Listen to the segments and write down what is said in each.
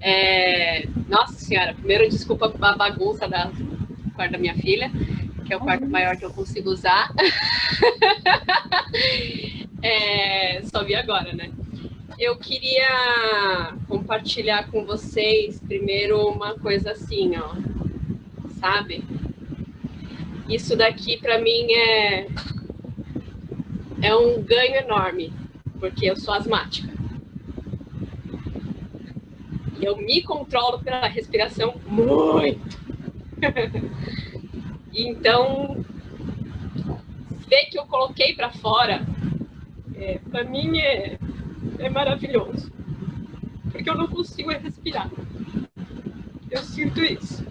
É... Nossa senhora, primeiro desculpa a bagunça da quarto da minha filha, que é o quarto maior que eu consigo usar. é... Só vi agora, né? Eu queria compartilhar com vocês primeiro uma coisa assim, ó, sabe? Isso daqui para mim é é um ganho enorme, porque eu sou asmática. Eu me controlo pela respiração muito. então, ver que eu coloquei para fora, é, para mim é, é maravilhoso. Porque eu não consigo respirar. Eu sinto isso.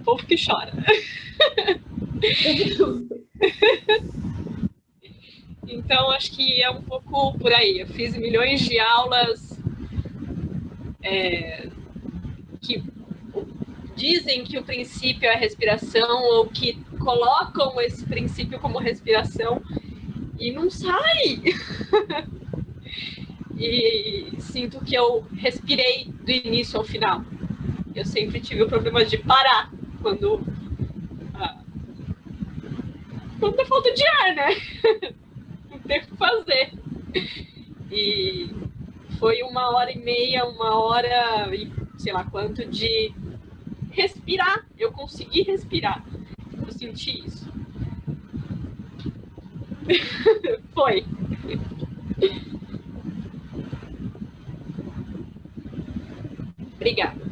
O povo que chora. então, acho que é um pouco por aí. Eu fiz milhões de aulas é, que dizem que o princípio é a respiração ou que colocam esse princípio como respiração e não sai. e sinto que eu respirei do início ao final. Eu sempre tive o problema de parar quando quando falta de ar, né? Não tem o que fazer. E foi uma hora e meia, uma hora e sei lá quanto de respirar. Eu consegui respirar. Eu senti isso. foi. Obrigada.